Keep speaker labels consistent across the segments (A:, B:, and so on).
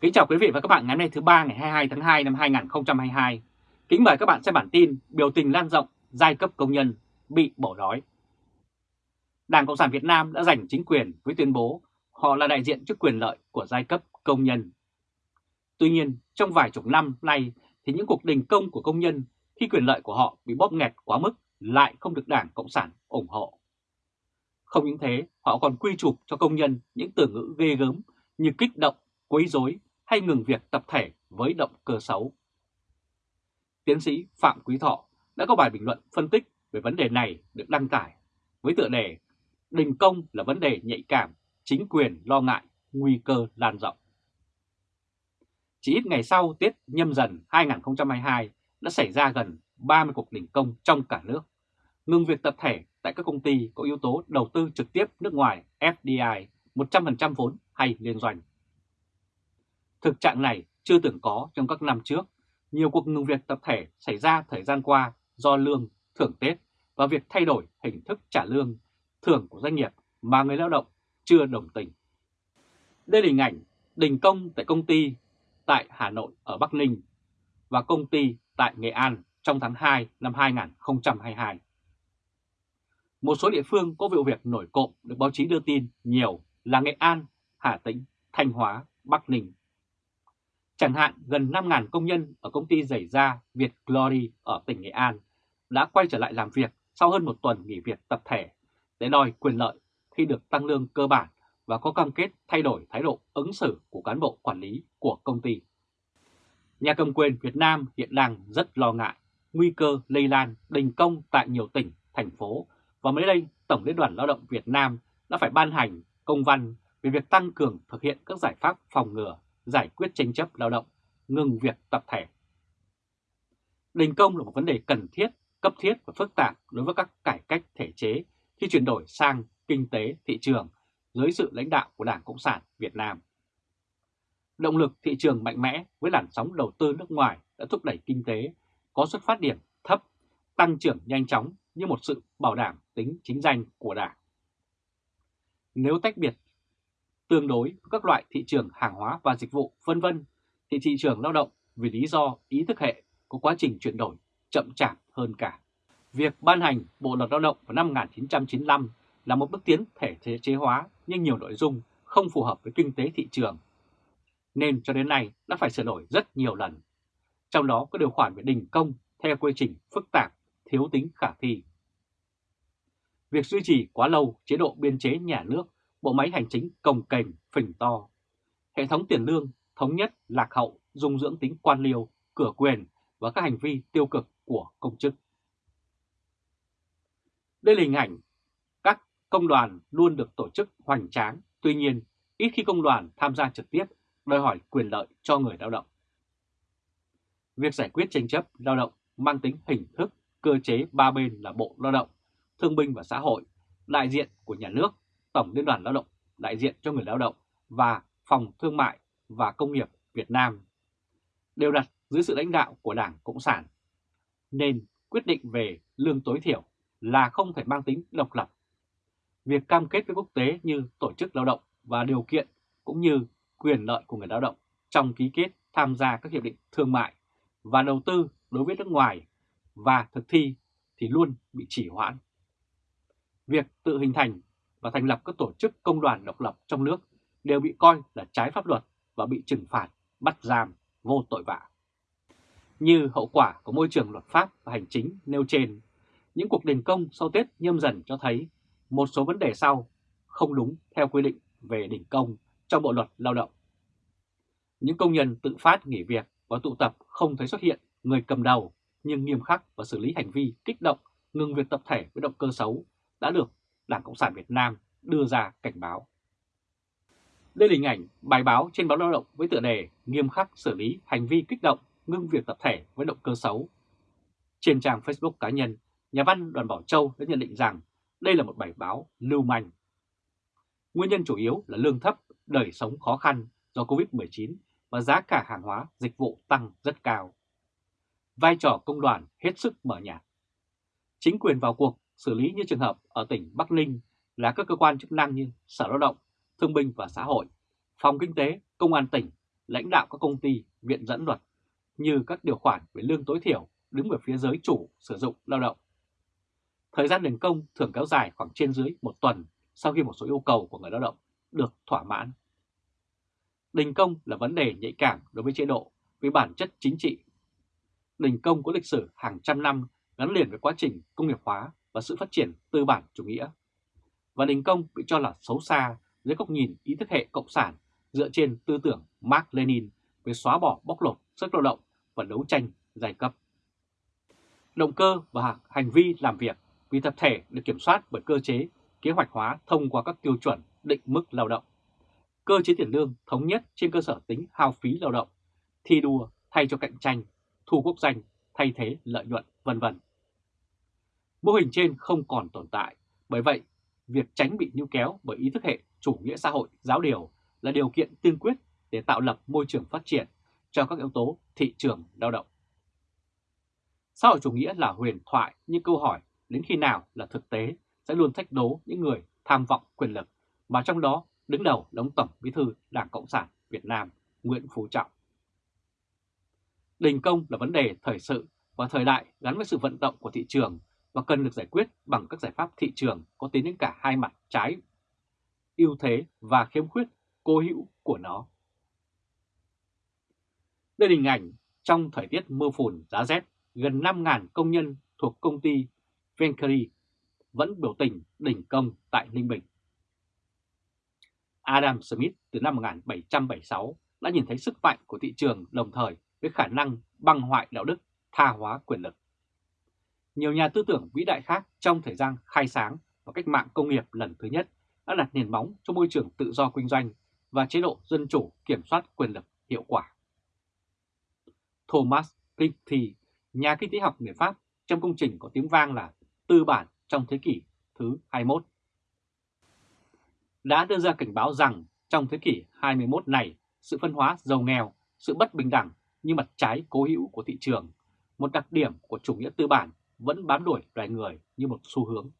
A: Kính chào quý vị và các bạn ngày hôm nay thứ ba ngày 22 tháng 2 năm 2022. Kính mời các bạn xem bản tin biểu tình lan rộng giai cấp công nhân bị bỏ đói. Đảng Cộng sản Việt Nam đã giành chính quyền với tuyên bố họ là đại diện cho quyền lợi của giai cấp công nhân. Tuy nhiên, trong vài chục năm nay thì những cuộc đình công của công nhân khi quyền lợi của họ bị bóp nghẹt quá mức lại không được Đảng Cộng sản ủng hộ. Không những thế, họ còn quy chụp cho công nhân những từ ngữ ghê gớm như kích động, quấy rối hay ngừng việc tập thể với động cơ xấu. Tiến sĩ Phạm Quý Thọ đã có bài bình luận phân tích về vấn đề này được đăng tải với tựa đề Đình công là vấn đề nhạy cảm, chính quyền lo ngại, nguy cơ lan rộng. Chỉ ít ngày sau Tết nhâm dần 2022 đã xảy ra gần 30 cuộc đình công trong cả nước, ngừng việc tập thể tại các công ty có yếu tố đầu tư trực tiếp nước ngoài FDI 100% vốn hay liên doanh. Thực trạng này chưa từng có trong các năm trước. Nhiều cuộc ngừng việc tập thể xảy ra thời gian qua do lương, thưởng Tết và việc thay đổi hình thức trả lương, thưởng của doanh nghiệp mà người lao động chưa đồng tình. Đây là hình ảnh đình công tại công ty tại Hà Nội ở Bắc Ninh và công ty tại Nghệ An trong tháng 2 năm 2022. Một số địa phương có vụ việc nổi cộm được báo chí đưa tin nhiều là Nghệ An, Hà Tĩnh, Thanh Hóa, Bắc Ninh. Chẳng hạn gần 5.000 công nhân ở công ty giày da Việt Glory ở tỉnh Nghệ An đã quay trở lại làm việc sau hơn một tuần nghỉ việc tập thể để đòi quyền lợi khi được tăng lương cơ bản và có cam kết thay đổi thái độ ứng xử của cán bộ quản lý của công ty. Nhà cầm quyền Việt Nam hiện đang rất lo ngại nguy cơ lây lan đình công tại nhiều tỉnh, thành phố và mới đây Tổng Liên đoàn Lao động Việt Nam đã phải ban hành công văn về việc tăng cường thực hiện các giải pháp phòng ngừa giải quyết tranh chấp lao động, ngừng việc tập thể. Đình công là một vấn đề cần thiết, cấp thiết và phức tạp đối với các cải cách thể chế khi chuyển đổi sang kinh tế thị trường dưới sự lãnh đạo của Đảng Cộng sản Việt Nam. Động lực thị trường mạnh mẽ với làn sóng đầu tư nước ngoài đã thúc đẩy kinh tế có xuất phát điểm thấp, tăng trưởng nhanh chóng như một sự bảo đảm tính chính danh của Đảng. Nếu tách biệt tương đối với các loại thị trường hàng hóa và dịch vụ vân vân thì thị trường lao động vì lý do ý thức hệ có quá trình chuyển đổi chậm chạp hơn cả. Việc ban hành Bộ Luật Lao động vào năm 1995 là một bước tiến thể chế chế hóa nhưng nhiều nội dung không phù hợp với kinh tế thị trường. Nên cho đến nay đã phải sửa đổi rất nhiều lần. Trong đó có điều khoản về đình công theo quy trình phức tạp, thiếu tính khả thi. Việc duy trì quá lâu chế độ biên chế nhà nước bộ máy hành chính cồng kềnh, phình to. Hệ thống tiền lương thống nhất, lạc hậu, dung dưỡng tính quan liêu, cửa quyền và các hành vi tiêu cực của công chức. Đây là hình ảnh các công đoàn luôn được tổ chức hoành tráng, tuy nhiên ít khi công đoàn tham gia trực tiếp đòi hỏi quyền lợi cho người lao động. Việc giải quyết tranh chấp lao động mang tính hình thức, cơ chế ba bên là Bộ Lao động, Thương binh và Xã hội, đại diện của nhà nước Tổng Liên đoàn Lao động đại diện cho người lao động và Phòng Thương mại và Công nghiệp Việt Nam đều đặt dưới sự lãnh đạo của Đảng Cộng sản, nên quyết định về lương tối thiểu là không thể mang tính độc lập. Việc cam kết với quốc tế như tổ chức lao động và điều kiện cũng như quyền lợi của người lao động trong ký kết tham gia các hiệp định thương mại và đầu tư đối với nước ngoài và thực thi thì luôn bị chỉ hoãn. Việc tự hình thành và thành lập các tổ chức công đoàn độc lập trong nước đều bị coi là trái pháp luật và bị trừng phạt, bắt giam, vô tội vạ. Như hậu quả của môi trường luật pháp và hành chính nêu trên, những cuộc đình công sau Tết nhâm dần cho thấy một số vấn đề sau không đúng theo quy định về đình công trong Bộ Luật Lao động. Những công nhân tự phát nghỉ việc và tụ tập không thấy xuất hiện người cầm đầu nhưng nghiêm khắc và xử lý hành vi kích động, ngừng việc tập thể với động cơ xấu đã được Đảng Cộng sản Việt Nam đưa ra cảnh báo. Đây là hình ảnh bài báo trên báo Lao động với tựa đề nghiêm khắc xử lý hành vi kích động, ngưng việc tập thể với động cơ xấu. Trên trang Facebook cá nhân, nhà văn Đoàn Bảo Châu đã nhận định rằng đây là một bài báo lưu manh. Nguyên nhân chủ yếu là lương thấp, đời sống khó khăn do Covid-19 và giá cả hàng hóa, dịch vụ tăng rất cao. Vai trò công đoàn hết sức mở nhạt. Chính quyền vào cuộc xử lý như trường hợp ở tỉnh Bắc Ninh là các cơ quan chức năng như Sở Lao động, Thương binh và Xã hội, Phòng Kinh tế, Công an tỉnh lãnh đạo các công ty, viện dẫn luật, như các điều khoản về lương tối thiểu đứng về phía giới chủ sử dụng lao động. Thời gian đình công thường kéo dài khoảng trên dưới một tuần sau khi một số yêu cầu của người lao động được thỏa mãn. Đình công là vấn đề nhạy cảm đối với chế độ vì bản chất chính trị. Đình công có lịch sử hàng trăm năm gắn liền với quá trình công nghiệp hóa và sự phát triển tư bản chủ nghĩa. Và đình công bị cho là xấu xa dưới góc nhìn ý thức hệ cộng sản dựa trên tư tưởng Mark Lenin về xóa bỏ bóc lột sức lao động và đấu tranh giai cấp. Động cơ và hành vi làm việc vì tập thể được kiểm soát bởi cơ chế kế hoạch hóa thông qua các tiêu chuẩn định mức lao động. Cơ chế tiền lương thống nhất trên cơ sở tính hao phí lao động, thi đua thay cho cạnh tranh, thu quốc danh thay thế lợi nhuận, vân vân. Mô hình trên không còn tồn tại, bởi vậy việc tránh bị níu kéo bởi ý thức hệ chủ nghĩa xã hội giáo điều là điều kiện tiên quyết để tạo lập môi trường phát triển cho các yếu tố thị trường lao động. Xã hội chủ nghĩa là huyền thoại nhưng câu hỏi đến khi nào là thực tế sẽ luôn thách đố những người tham vọng quyền lực mà trong đó đứng đầu đóng Tổng Bí thư Đảng Cộng sản Việt Nam Nguyễn Phú Trọng. Đình công là vấn đề thời sự và thời đại gắn với sự vận động của thị trường và cần được giải quyết bằng các giải pháp thị trường có tính đến cả hai mặt trái, ưu thế và khiếm khuyết cố hữu của nó. Đây là hình ảnh trong thời tiết mưa phùn giá rét, gần 5.000 công nhân thuộc công ty Venkari vẫn biểu tình đình công tại Ninh Bình. Adam Smith từ năm 1776 đã nhìn thấy sức mạnh của thị trường đồng thời với khả năng băng hoại đạo đức, tha hóa quyền lực. Nhiều nhà tư tưởng vĩ đại khác trong thời gian khai sáng và cách mạng công nghiệp lần thứ nhất đã đặt nền móng cho môi trường tự do kinh doanh và chế độ dân chủ kiểm soát quyền lực hiệu quả. Thomas Piketty, nhà kinh tế học người Pháp trong công trình có tiếng vang là Tư bản trong thế kỷ thứ 21, đã đưa ra cảnh báo rằng trong thế kỷ 21 này, sự phân hóa giàu nghèo, sự bất bình đẳng như mặt trái cố hữu của thị trường, một đặc điểm của chủ nghĩa tư bản vẫn bám đuổi loài người như một xu hướng.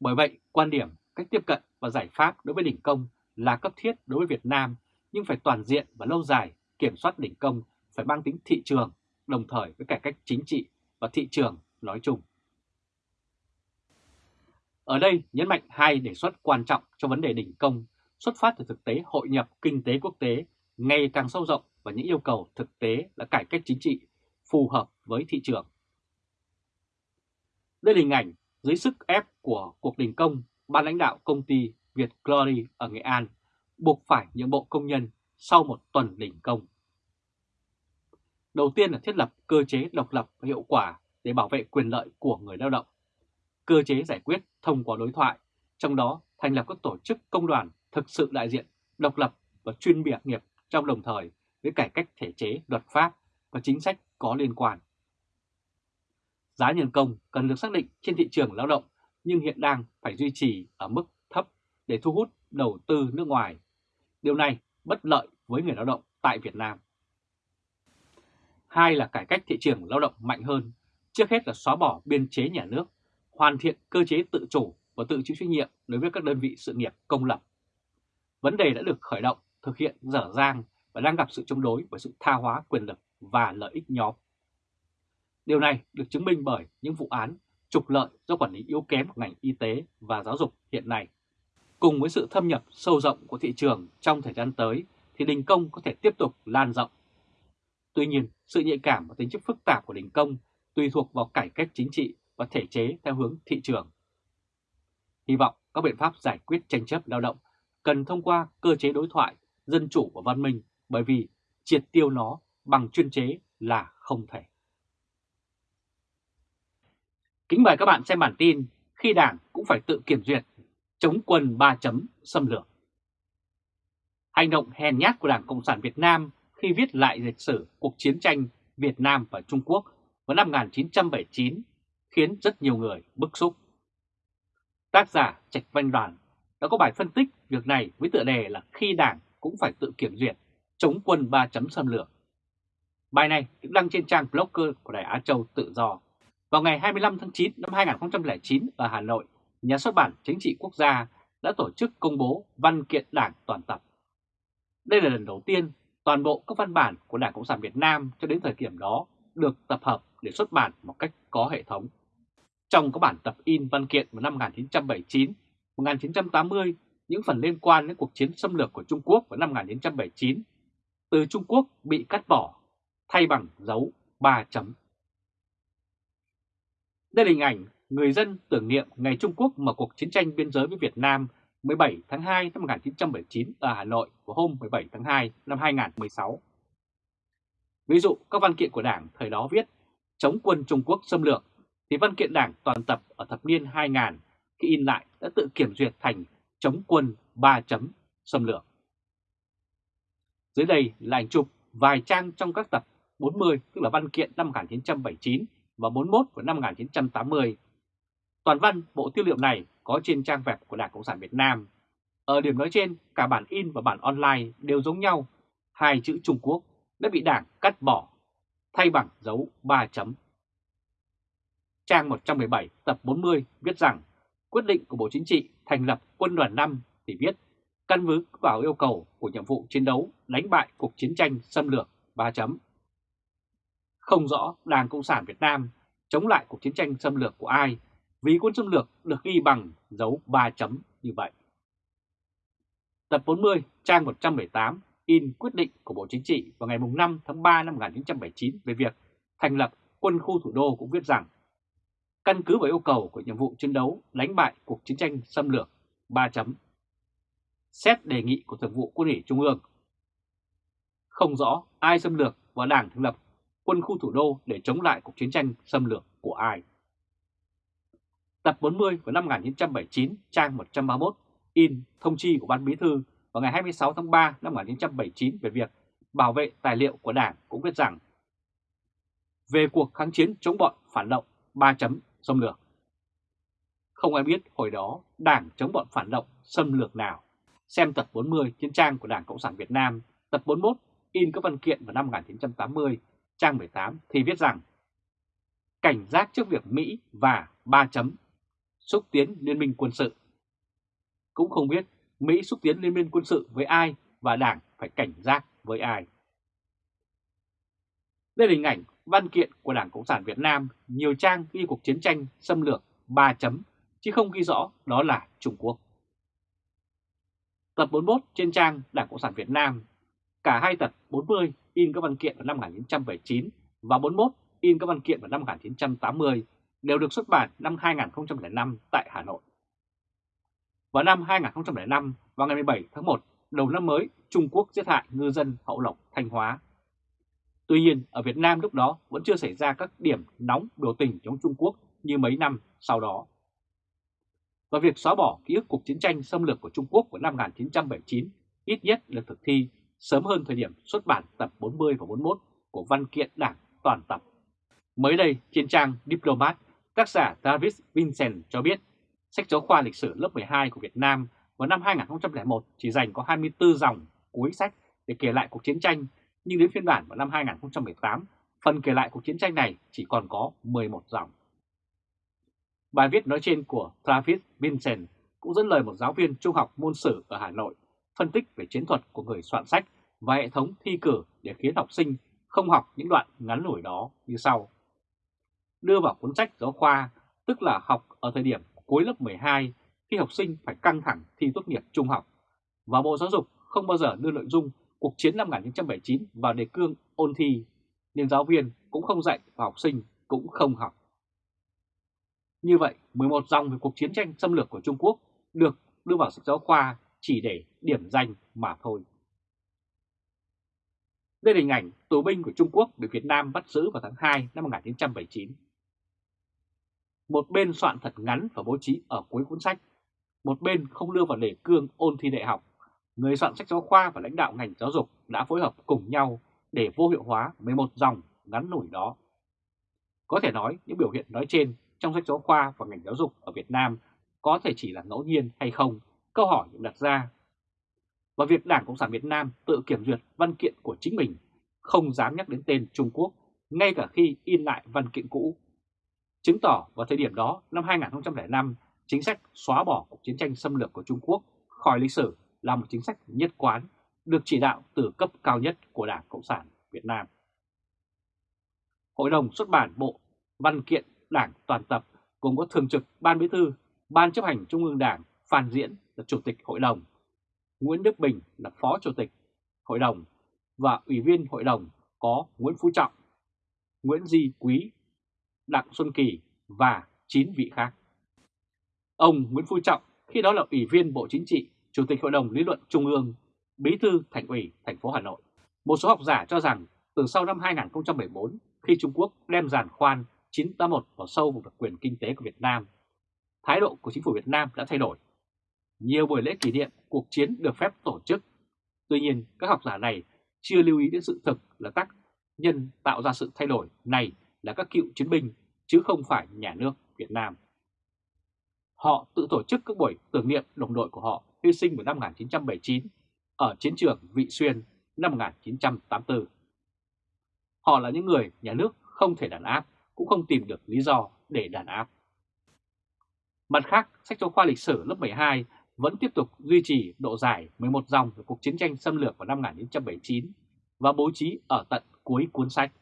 A: Bởi vậy, quan điểm, cách tiếp cận và giải pháp đối với đỉnh công là cấp thiết đối với Việt Nam, nhưng phải toàn diện và lâu dài, kiểm soát đỉnh công phải mang tính thị trường, đồng thời với cải cách chính trị và thị trường nói chung. Ở đây nhấn mạnh hai đề xuất quan trọng cho vấn đề đỉnh công xuất phát từ thực tế hội nhập kinh tế quốc tế ngày càng sâu rộng và những yêu cầu thực tế là cải cách chính trị phù hợp với thị trường. Đây là hình ảnh dưới sức ép của cuộc đình công, ban lãnh đạo công ty Việt Glory ở Nghệ An buộc phải nhượng bộ công nhân sau một tuần đình công. Đầu tiên là thiết lập cơ chế độc lập và hiệu quả để bảo vệ quyền lợi của người lao động. Cơ chế giải quyết thông qua đối thoại, trong đó thành lập các tổ chức công đoàn thực sự đại diện, độc lập và chuyên biệt nghiệp trong đồng thời với cải cách thể chế, luật pháp và chính sách có liên quan. Giá nhân công cần được xác định trên thị trường lao động nhưng hiện đang phải duy trì ở mức thấp để thu hút đầu tư nước ngoài. Điều này bất lợi với người lao động tại Việt Nam. Hai là cải cách thị trường lao động mạnh hơn, trước hết là xóa bỏ biên chế nhà nước, hoàn thiện cơ chế tự chủ và tự chịu trách nhiệm đối với các đơn vị sự nghiệp công lập. Vấn đề đã được khởi động, thực hiện dở dang và đang gặp sự chống đối bởi sự tha hóa quyền lực và lợi ích nhóm. Điều này được chứng minh bởi những vụ án trục lợi do quản lý yếu kém của ngành y tế và giáo dục hiện nay. Cùng với sự thâm nhập sâu rộng của thị trường trong thời gian tới thì đình công có thể tiếp tục lan rộng. Tuy nhiên, sự nhạy cảm và tính chất phức tạp của đình công tùy thuộc vào cải cách chính trị và thể chế theo hướng thị trường. Hy vọng các biện pháp giải quyết tranh chấp lao động cần thông qua cơ chế đối thoại, dân chủ và văn minh bởi vì triệt tiêu nó bằng chuyên chế là không thể. Kính mời các bạn xem bản tin khi Đảng cũng phải tự kiểm duyệt chống quân 3 chấm xâm lược. Hành động hèn nhát của Đảng Cộng sản Việt Nam khi viết lại lịch sử cuộc chiến tranh Việt Nam và Trung Quốc vào năm 1979 khiến rất nhiều người bức xúc. Tác giả Trạch Văn Đoàn đã có bài phân tích việc này với tựa đề là khi Đảng cũng phải tự kiểm duyệt chống quân 3 chấm xâm lược. Bài này được đăng trên trang blogger của Đài Á Châu Tự Do. Vào ngày 25 tháng 9 năm 2009 ở Hà Nội, Nhà xuất bản Chính trị Quốc gia đã tổ chức công bố văn kiện đảng toàn tập. Đây là lần đầu tiên toàn bộ các văn bản của Đảng Cộng sản Việt Nam cho đến thời điểm đó được tập hợp để xuất bản một cách có hệ thống. Trong các bản tập in văn kiện vào năm 1979, 1980, những phần liên quan đến cuộc chiến xâm lược của Trung Quốc vào năm 1979, từ Trung Quốc bị cắt bỏ, thay bằng dấu 3 chấm. Đây là hình ảnh người dân tưởng niệm ngày Trung Quốc mở cuộc chiến tranh biên giới với Việt Nam 17 tháng 2 năm 1979 ở Hà Nội vào hôm 17 tháng 2 năm 2016. Ví dụ, các văn kiện của Đảng thời đó viết, chống quân Trung Quốc xâm lược thì văn kiện Đảng toàn tập ở thập niên 2000 khi in lại đã tự kiểm duyệt thành chống quân 3 chấm xâm lược. Dưới đây là ảnh chụp vài trang trong các tập 40 tức là văn kiện năm 1979 và 41 của năm 1980. Toàn văn bộ tư liệu này có trên trang web của Đảng Cộng sản Việt Nam. Ở điểm nói trên, cả bản in và bản online đều giống nhau, hai chữ Trung Quốc đã bị Đảng cắt bỏ, thay bằng dấu 3 chấm. Trang 117 tập 40 viết rằng quyết định của Bộ Chính trị thành lập quân đoàn 5 thì viết căn cứ vào yêu cầu của nhiệm vụ chiến đấu đánh bại cuộc chiến tranh xâm lược 3 chấm. Không rõ Đảng Cộng sản Việt Nam chống lại cuộc chiến tranh xâm lược của ai vì quân xâm lược được ghi bằng dấu 3 chấm như vậy. Tập 40, trang 118 in quyết định của Bộ Chính trị vào ngày 5 tháng 3 năm 1979 về việc thành lập quân khu thủ đô cũng viết rằng căn cứ vào yêu cầu của nhiệm vụ chiến đấu đánh bại cuộc chiến tranh xâm lược 3 chấm. Xét đề nghị của Thường vụ Quân ủy Trung ương. Không rõ ai xâm lược và Đảng thành lập quân khu thủ đô để chống lại cuộc chiến tranh xâm lược của ai. Tập 40 vào năm 1979, trang 131, in thông chi của Ban Bí Thư vào ngày 26 tháng 3 năm 1979 về việc bảo vệ tài liệu của Đảng cũng viết rằng về cuộc kháng chiến chống bọn phản động 3 chấm xâm lược. Không ai biết hồi đó Đảng chống bọn phản động xâm lược nào. Xem tập 40 trên trang của Đảng Cộng sản Việt Nam, tập 41 in các văn kiện vào năm 1980, trang 18 thì viết rằng cảnh giác trước việc Mỹ và ba chấm xúc tiến liên minh quân sự. Cũng không biết Mỹ xúc tiến liên minh quân sự với ai và Đảng phải cảnh giác với ai. Đây là hình ảnh văn kiện của Đảng Cộng sản Việt Nam nhiều trang ghi cuộc chiến tranh xâm lược 3 chấm, chứ không ghi rõ đó là Trung Quốc. Tập 41 trên trang Đảng Cộng sản Việt Nam, cả hai tập 40 in các văn kiện vào năm 1979 và 41 in các văn kiện vào năm 1980 đều được xuất bản năm 2005 tại Hà Nội. Vào năm 2005, vào ngày 17 tháng 1, đầu năm mới, Trung Quốc giết hại ngư dân Hậu Lộc, Thanh Hóa. Tuy nhiên, ở Việt Nam lúc đó vẫn chưa xảy ra các điểm nóng biểu tình chống Trung Quốc như mấy năm sau đó. Và việc xóa bỏ ký ức cuộc chiến tranh xâm lược của Trung Quốc của năm 1979 ít nhất được thực thi sớm hơn thời điểm xuất bản tập 40 và 41 của văn kiện đảng toàn tập. Mới đây, trên trang Diplomat, tác giả David Vincent cho biết sách giáo khoa lịch sử lớp 12 của Việt Nam vào năm 2001 chỉ dành có 24 dòng cuối sách để kể lại cuộc chiến tranh, nhưng đến phiên bản vào năm 2018, phần kể lại cuộc chiến tranh này chỉ còn có 11 dòng. Bài viết nói trên của Travis Vincent cũng dẫn lời một giáo viên trung học môn sử ở Hà Nội phân tích về chiến thuật của người soạn sách và hệ thống thi cử để khiến học sinh không học những đoạn ngắn nổi đó như sau. Đưa vào cuốn sách giáo khoa, tức là học ở thời điểm cuối lớp 12 khi học sinh phải căng thẳng thi tốt nghiệp trung học. Và Bộ Giáo dục không bao giờ đưa nội dung cuộc chiến năm 1979 vào đề cương ôn thi, nên giáo viên cũng không dạy và học sinh cũng không học. Như vậy, 11 dòng về cuộc chiến tranh xâm lược của Trung Quốc được đưa vào sách giáo khoa chỉ để điểm danh mà thôi. Đây là hình ảnh tù binh của Trung Quốc bị Việt Nam bắt giữ vào tháng 2 năm 1979. Một bên soạn thật ngắn và bố trí ở cuối cuốn sách, một bên không đưa vào đề cương ôn thi đại học. Người soạn sách giáo khoa và lãnh đạo ngành giáo dục đã phối hợp cùng nhau để vô hiệu hóa 11 dòng ngắn nổi đó. Có thể nói những biểu hiện nói trên trong sách giáo khoa và ngành giáo dục ở Việt Nam có thể chỉ là ngẫu nhiên hay không, câu hỏi được đặt ra. Và việc Đảng Cộng sản Việt Nam tự kiểm duyệt văn kiện của chính mình, không dám nhắc đến tên Trung Quốc, ngay cả khi in lại văn kiện cũ. Chứng tỏ vào thời điểm đó, năm 2005, chính sách xóa bỏ cuộc chiến tranh xâm lược của Trung Quốc khỏi lịch sử là một chính sách nhất quán, được chỉ đạo từ cấp cao nhất của Đảng Cộng sản Việt Nam. Hội đồng xuất bản Bộ Văn kiện Đảng toàn tập gồm có Thường trực Ban Bí thư, Ban chấp hành Trung ương Đảng Phan Diễn là Chủ tịch Hội đồng, Nguyễn Đức Bình là Phó Chủ tịch Hội đồng và Ủy viên Hội đồng có Nguyễn Phú Trọng, Nguyễn Di Quý, Đặng Xuân Kỳ và 9 vị khác. Ông Nguyễn Phú Trọng khi đó là Ủy viên Bộ Chính trị, Chủ tịch Hội đồng Lý luận Trung ương, Bí thư Thành ủy thành phố Hà Nội. Một số học giả cho rằng từ sau năm 2014 khi Trung Quốc đem giàn khoan 981 vào sâu vào quyền kinh tế của Việt Nam, thái độ của chính phủ Việt Nam đã thay đổi. Nhiều buổi lễ kỷ niệm cuộc chiến được phép tổ chức. Tuy nhiên, các học giả này chưa lưu ý đến sự thực là tác nhân tạo ra sự thay đổi này là các cựu chiến binh, chứ không phải nhà nước Việt Nam. Họ tự tổ chức các buổi tưởng niệm đồng đội của họ hy sinh vào năm 1979 ở chiến trường Vị Xuyên năm 1984. Họ là những người nhà nước không thể đàn áp, cũng không tìm được lý do để đàn áp. Mặt khác, sách giáo khoa lịch sử lớp 12 vẫn tiếp tục duy trì độ dài 11 dòng về cuộc chiến tranh xâm lược vào năm 1979 và bố trí ở tận cuối cuốn sách.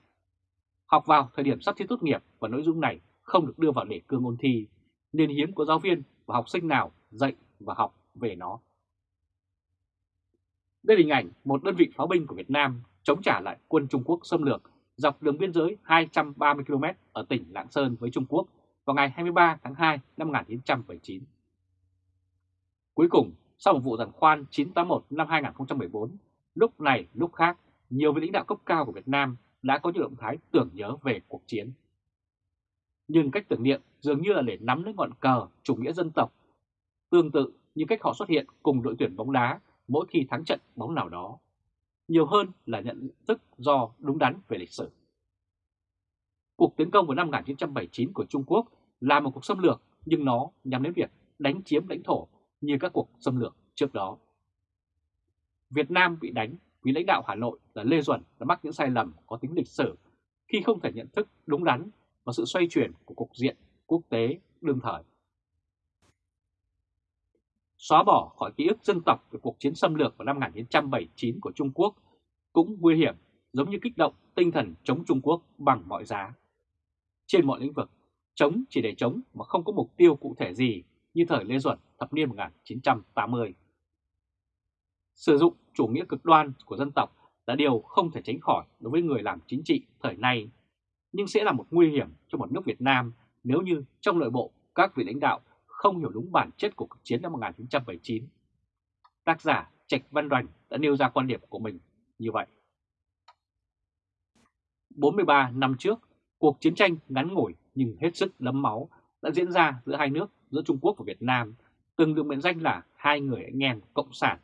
A: Học vào thời điểm sắp thi tốt nghiệp và nội dung này không được đưa vào đề cương ôn thi, nên hiếm có giáo viên và học sinh nào dạy và học về nó. Đây là hình ảnh một đơn vị pháo binh của Việt Nam chống trả lại quân Trung Quốc xâm lược dọc đường biên giới 230 km ở tỉnh Lạng Sơn với Trung Quốc vào ngày 23 tháng 2 năm 1979. Cuối cùng, sau một vụ giàn khoan 981 năm 2014, lúc này lúc khác, nhiều vị lãnh đạo cấp cao của Việt Nam đã có những động thái tưởng nhớ về cuộc chiến. Nhưng cách tưởng niệm dường như là để nắm lấy ngọn cờ chủ nghĩa dân tộc, tương tự như cách họ xuất hiện cùng đội tuyển bóng đá mỗi khi thắng trận bóng nào đó, nhiều hơn là nhận thức do đúng đắn về lịch sử. Cuộc tiến công vào năm 1979 của Trung Quốc là một cuộc xâm lược nhưng nó nhằm đến việc đánh chiếm lãnh thổ như các cuộc xâm lược trước đó. Việt Nam bị đánh vì lãnh đạo Hà Nội là Lê Duẩn đã mắc những sai lầm có tính lịch sử khi không thể nhận thức đúng đắn và sự xoay chuyển của cục diện quốc tế đương thời. Xóa bỏ khỏi ký ức dân tộc về cuộc chiến xâm lược vào năm 1979 của Trung Quốc cũng nguy hiểm giống như kích động tinh thần chống Trung Quốc bằng mọi giá. Trên mọi lĩnh vực, chống chỉ để chống mà không có mục tiêu cụ thể gì như thời Lê Duẩn thập niên 1980. Sử dụng chủ nghĩa cực đoan của dân tộc là điều không thể tránh khỏi đối với người làm chính trị thời nay, nhưng sẽ là một nguy hiểm cho một nước Việt Nam nếu như trong nội bộ các vị lãnh đạo không hiểu đúng bản chất của cuộc chiến năm 1979. Tác giả Trạch Văn Đoành đã nêu ra quan điểm của mình như vậy. 43 năm trước, cuộc chiến tranh ngắn ngủi nhưng hết sức đẫm máu đã diễn ra giữa hai nước, giữa Trung Quốc và Việt Nam, từng được mệnh danh là hai người anh em cộng sản.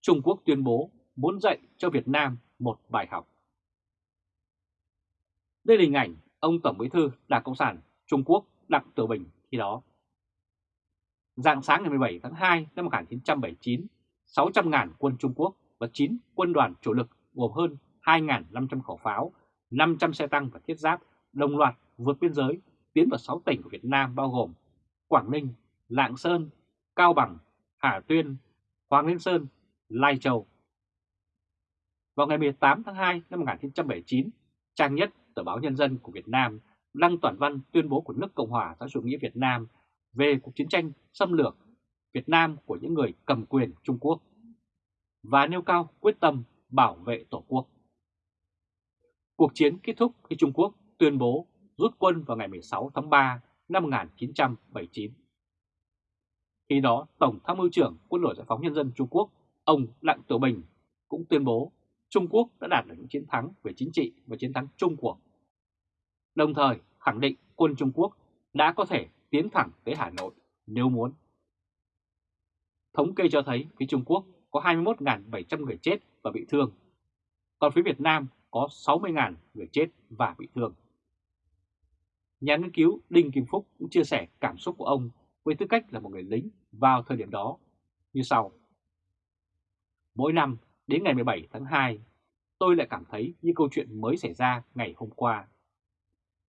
A: Trung Quốc tuyên bố muốn dạy cho Việt Nam một bài học. Đây là hình ảnh ông Tổng Bí thư Đảng Cộng sản Trung Quốc Đặng Tử Bình khi đó. Dạng sáng ngày 17 tháng 2 năm 1979, 600.000 quân Trung Quốc và 9 quân đoàn chủ lực gồm hơn 2.500 khẩu pháo, 500 xe tăng và thiết giáp đồng loạt vượt biên giới tiến vào 6 tỉnh của Việt Nam bao gồm Quảng Ninh, Lạng Sơn, Cao Bằng, Hà Tuyên, Hoàng Liên Sơn, Lai Châu. Vào ngày 18 tháng 2 năm 1979, trang nhất tờ báo Nhân dân của Việt Nam đăng toàn văn tuyên bố của nước Cộng hòa xã chủ nghĩa Việt Nam về cuộc chiến tranh xâm lược Việt Nam của những người cầm quyền Trung Quốc và nêu cao quyết tâm bảo vệ Tổ quốc. Cuộc chiến kết thúc khi Trung Quốc tuyên bố rút quân vào ngày 16 tháng 3 năm 1979. Khi đó, Tổng tham mưu trưởng Quân đội Giải phóng Nhân dân Trung Quốc, ông Đặng Tiểu Bình cũng tuyên bố Trung Quốc đã đạt được những chiến thắng về chính trị và chiến thắng chung cuộc. Đồng thời khẳng định quân Trung Quốc đã có thể tiến thẳng tới Hà Nội nếu muốn. Thống kê cho thấy phía Trung Quốc có 21.700 người chết và bị thương, còn phía Việt Nam có 60.000 người chết và bị thương. Nhà nghiên cứu Đinh Kim Phúc cũng chia sẻ cảm xúc của ông với tư cách là một người lính vào thời điểm đó như sau. Mỗi năm đến ngày 17 tháng 2, tôi lại cảm thấy như câu chuyện mới xảy ra ngày hôm qua.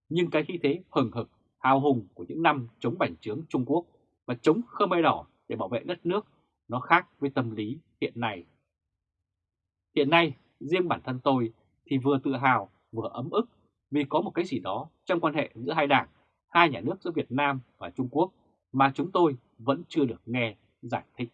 A: Nhưng cái khí thế hừng hực, hào hùng của những năm chống bành trướng Trung Quốc và chống Khmer Đỏ để bảo vệ đất nước nó khác với tâm lý hiện nay. Hiện nay, riêng bản thân tôi thì vừa tự hào vừa ấm ức vì có một cái gì đó trong quan hệ giữa hai đảng, hai nhà nước giữa Việt Nam và Trung Quốc mà chúng tôi vẫn chưa được nghe giải thích.